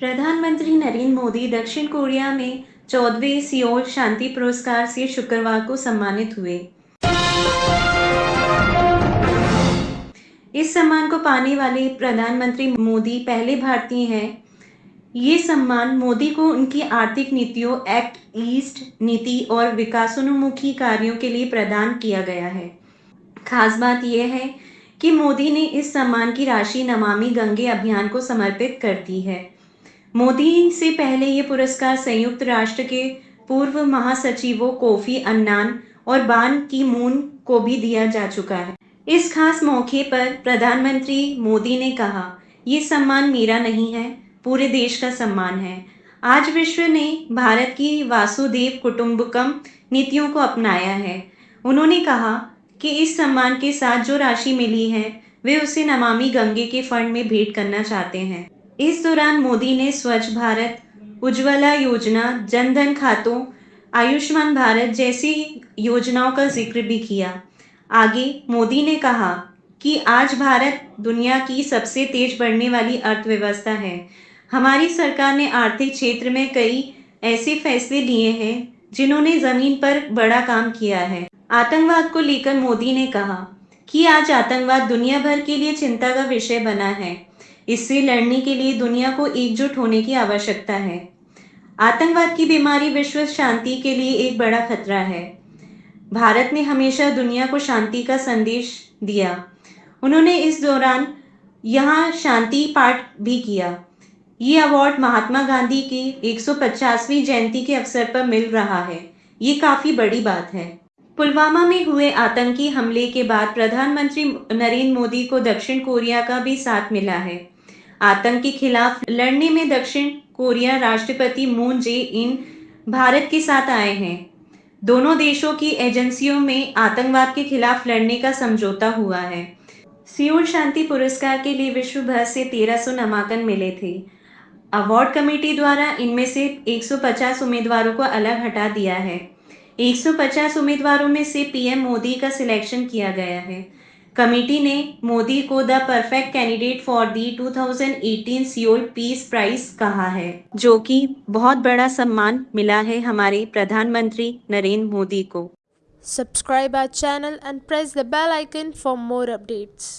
प्रधानमंत्री नरेंद्र मोदी दक्षिण कोरिया में चौदहवें सियोल शांति पुरस्कार से शुक्रवार को सम्मानित हुए। इस सम्मान को पाने वाले प्रधानमंत्री मोदी पहले भारतीय हैं। ये सम्मान मोदी को उनकी आर्थिक नीतियों, एक्ट ईस्ट नीति और विकासोन्मुखी कार्यों के लिए प्रदान किया गया है। खास बात यह है कि मोदी ने इस सम्मान की राशि नमामि गंगे अभियान को समर्पित कर दी है। मोदी से पहले ये पुरस्कार संयुक्त राष्ट्र के पूर्व महासचिवों कोफी अन्नान और बान की मून को भी दिया जा चुका है। इस खास मौके पर प्रधानमंत्री मोदी ने कहा, ये सम्मान मेरा नहीं है, पूरे देश का सम्मान है। आज विश्व ने भारत की वासुदेव कुटुंबकम नीतियों को अपनाया है। उन्होंने कहा कि इस सम्मान के साथ जो राशि मिली है, वे उसे नमामि गंगे के फंड में भेंट करना चाहते हैं। इस दौरान मोदी ने स्वच्छ भारत उज्ज्वला योजना, जनधन खातों, आयुष्मान भारत जैसी योजनाओं का ज़िक्र भी किया। आगे मोदी ने कहा कि आज भारत दुनिया की सबसे तेज बढ़ने वाली अर्थव्यवस्था है। हमारी सरकार ने आर्थिक क्षेत्र में कई ऐसे फैसले लिए हैं जिन्होंने ज़मीन पर बड़ा काम किया है। आतंकवाद को लेकर मोदी ने कहा कि आज आतंकवाद दुनिया भर के लिए चिंता का विषय बना है। इससे लड़ने के लिए दुनिया को एकजुट होने की आवश्यकता है। आतंकवाद की बीमारी विश्व शांति के लिए एक बड़ा खतरा है। भारत ने हमेशा दुनिया को शांति का संदेश दिया। उन्होंने इस दौरान यहाँ शांति पाठ भी किया। ये अवार्ड महात्मा गांधी की 150वीं जयंती के अवसर पर मिल रहा है। ये काफ़ी बड़ी बात है। पुलवामा में हुए आतंकी हमले के बाद प्रधानमंत्री नरेंद्र मोदी को दक्षिण कोरिया का भी साथ मिला है। आतंक के खिलाफ लड़ने में दक्षिण कोरिया राष्ट्रपति मून जे इन भारत के साथ आए हैं। दोनों देशों की एजेंसियों में आतंकवाद के खिलाफ लड़ने का समझौता हुआ है। सियोल शांति पुरस्कार के लिए विश्व भर से 1300 नामांकन मिले थे। अवार्ड कमेटी द्वारा इनमें से 150 उम्मीदवारों को अलग हटा दिया है। 150 उम्मीदवारों में से पीएम मोदी का सिलेक्शन किया गया है। कमेटी ने मोदी को the perfect candidate for the 2018 Seoul peace prize कहा है, जो कि बहुत बड़ा सम्मान मिला है हमारे प्रधानमंत्री नरेंद्र मोदी को subscribe our channel and press the bell icon for more updates.